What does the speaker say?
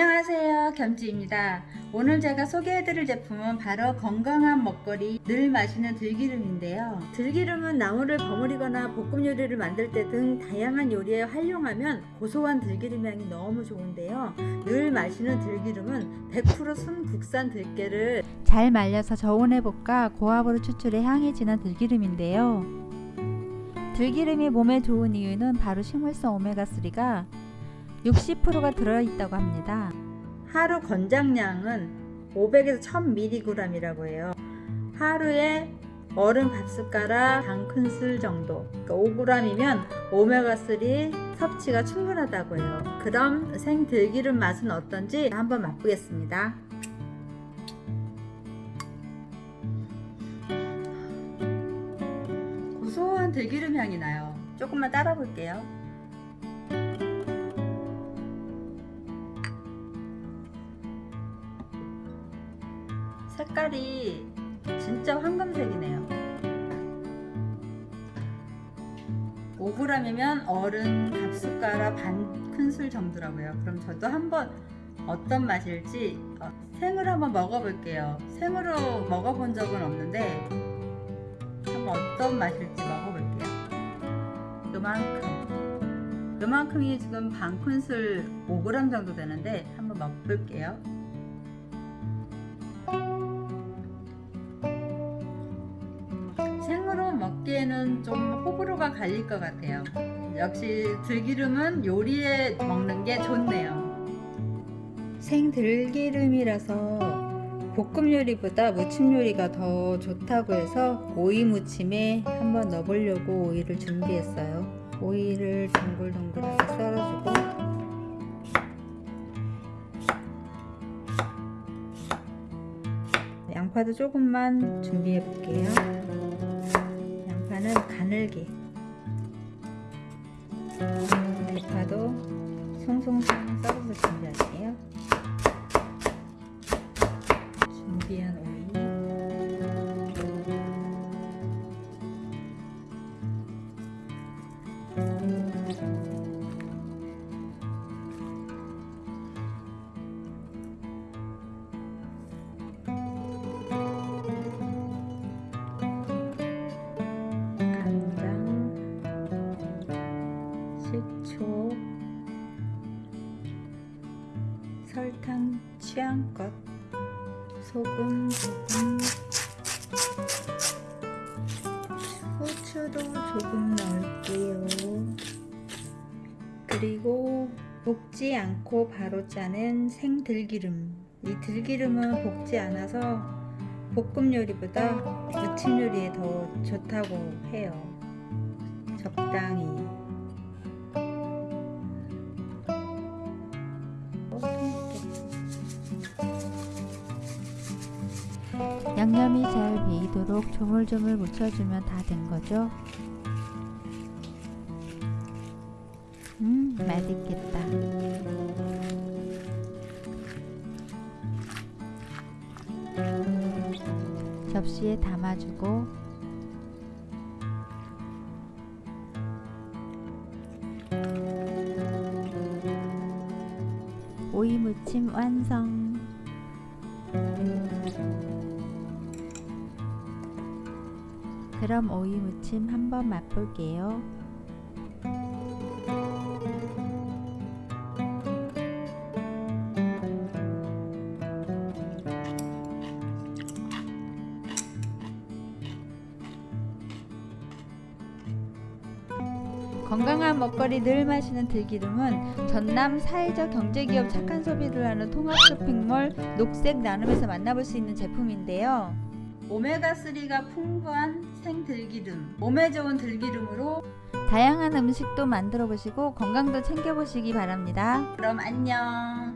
안녕하세요. 겸지입니다. 오늘 제가 소개해드릴 제품은 바로 건강한 먹거리 늘 마시는 들기름인데요. 들기름은 나물을 버무리거나 볶음 요리를 만들 때 등 다양한 요리에 활용하면 고소한 들기름 향이 너무 좋은데요. 늘 마시는 들기름은 100% 순국산 들깨를 잘 말려서 볶아 고압으로 추출해 향이 진한 들기름인데요. 들기름이 몸에 좋은 이유는 바로 식물성 오메가3가 60%가 들어있다고 합니다. 하루 권장량은 500에서 1000mg이라고 해요. 하루에 얼음 밥 숟가락 반 큰술 정도 그러니까 5g이면 오메가3 섭취가 충분하다고 해요. 그럼 생들기름 맛은 어떤지 한번 맛보겠습니다. 고소한 들기름 향이 나요. 조금만 따라 볼게요. 색깔이 진짜 황금색이네요. 5g이면 어른 밥숟가락 반 큰술 정도라고요. 그럼 저도 한번 어떤 맛일지 어, 생으로 한번 먹어볼게요. 생으로 먹어본 적은 없는데 한번 어떤 맛일지 먹어볼게요. 요만큼. 요만큼이 지금 반 큰술 5g 정도 되는데 한번 먹어볼게요 먹기에는 좀 호불호가 갈릴 것 같아요. 역시 들기름은 요리에 먹는 게 좋네요. 생들기름이라서 볶음 요리보다 무침 요리가 더 좋다고 해서 오이 무침에 한번 넣어보려고 오이를 준비했어요. 오이를 동글동글하게 썰어주고. 양파도 조금만 준비해 볼게요 양파는 가늘게 대파도 송송송 썰어서 준비할게요. 준비한 오이 식초, 설탕 취향껏, 소금 조금, 후추도 조금 넣을게요. 그리고 볶지 않고 바로 짜는 생들기름. 이 들기름은 볶지 않아서 볶음 요리보다 무침 요리에 더 좋다고 해요. 적당히. 양념이 잘 배이도록 조물조물 묻혀주면 다 된 거죠. 음, 맛있겠다. 접시에 담아주고 오이 무침 완성. 그럼 오이 무침 한번 맛볼게요. 건강한 먹거리 늘 마시는 들기름은 전남 사회적 경제기업 착한 소비를 하는 통합 쇼핑몰 녹색 나눔에서 만나볼 수 있는 제품인데요. 오메가3가 풍부한 생들기름 몸에 좋은 들기름으로 다양한 음식도 만들어 보시고 건강도 챙겨 보시기 바랍니다. 그럼 안녕